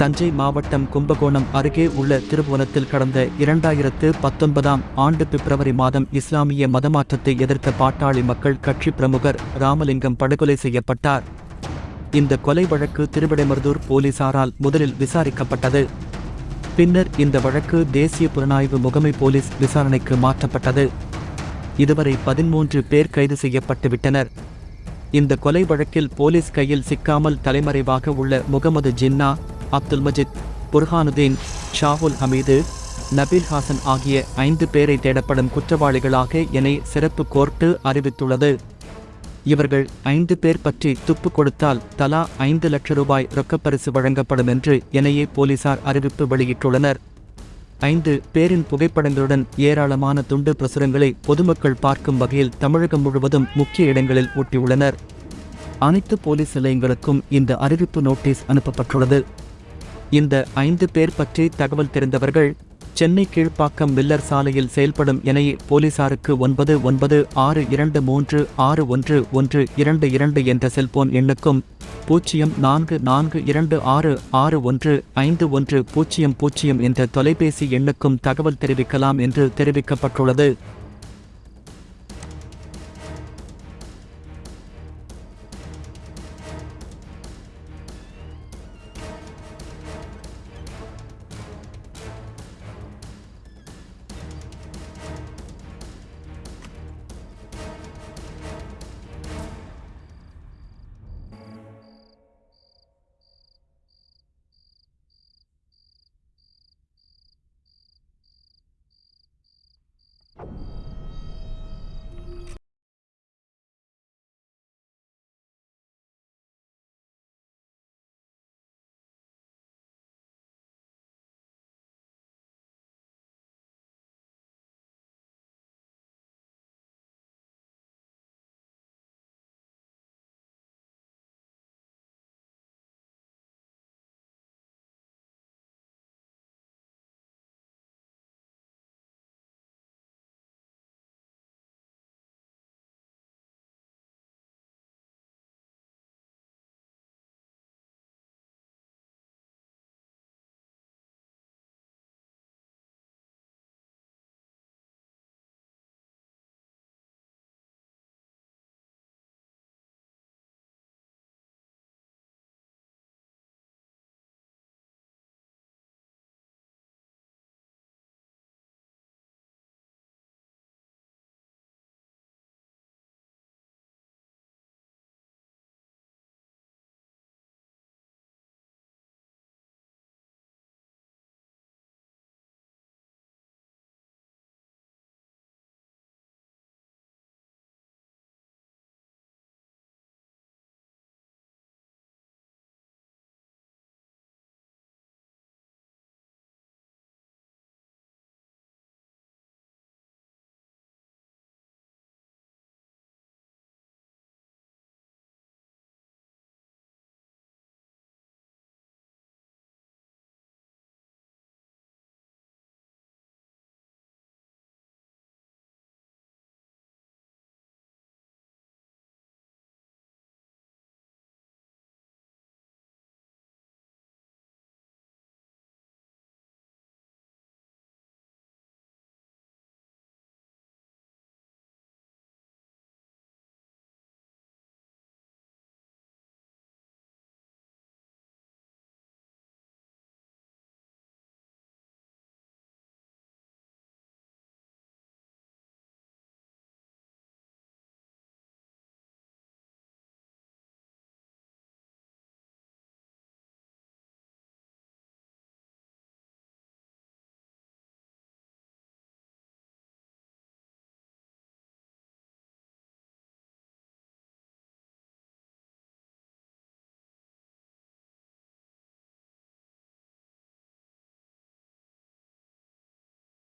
தஞ்சை மாவட்டம் கும்பகோணம் அருகே உள்ள திருபுவனத்தில் கடந்த இரண்டாயிரத்து பத்தொன்பதாம் ஆண்டு பிப்ரவரி மாதம் இஸ்லாமிய மதமாற்றத்தை எதிர்த்த பாட்டாளி மக்கள் கட்சி பிரமுகர் ராமலிங்கம் படுகொலை செய்யப்பட்டார். இந்த கொலை வழக்கு திருவிடைமருதூர் போலீசாரால் முதலில் விசாரிக்கப்பட்டது. பின்னர் இந்த வழக்கு தேசிய புலனாய்வு முகமை போலீஸ் விசாரணைக்கு மாற்றப்பட்டது. இதுவரை பதிமூன்று பேர் கைது செய்யப்பட்டுவிட்டனர். இந்த கொலை வழக்கில் போலீஸ் கையில் சிக்காமல் தலைமறைவாக உள்ள முகமது ஜின்னா அப்துல் மஜித் புர்ஹானுதீன் ஷாகுல் ஹமீது நபீல் ஹாசன் ஆகிய ஐந்து பேரை தேடப்படும் குற்றவாளிகளாக என சிறப்பு கோர்ட்டு அறிவித்துள்ளது. இவர்கள் ஐந்து பேர் பற்றி துப்பு கொடுத்தால் தலா ஐந்து லட்சம் ரூபாய் ரொக்கப்பரிசு வழங்கப்படும் என்று எனையே போலீசார் அறிவிப்பு வெளியிட்டுள்ளனர். ஐந்து பேரின் புகைப்படங்களுடன் ஏராளமான துண்டு பிரசுரங்களை பொதுமக்கள் பார்க்கும் வகையில் தமிழகம் முழுவதும் முக்கிய இடங்களில் ஒட்டியுள்ளனர் அனைத்து போலீஸ் நிலையங்களுக்கும் இந்த அறிவிப்பு நோட்டீஸ் அனுப்பப்பட்டுள்ளது. இந்த ஐந்து பேர் பற்றி தகவல் தெரிந்தவர்கள் சென்னை கீழ்ப்பாக்கம் மில்லர் சாலையில் செயல்படும் என போலீசாருக்கு ஒன்பது ஒன்பது ஆறு இரண்டு மூன்று ஆறு ஒன்று ஒன்று இரண்டு இரண்டு என்ற செல்போன் எண்ணுக்கும் பூஜ்ஜியம் நான்கு நான்கு இரண்டு ஆறு ஆறு ஒன்று ஐந்து ஒன்று பூஜ்ஜியம் பூஜ்ஜியம் என்ற தொலைபேசி எண்ணுக்கும் தகவல் தெரிவிக்கலாம் என்று தெரிவிக்கப்பட்டுள்ளது.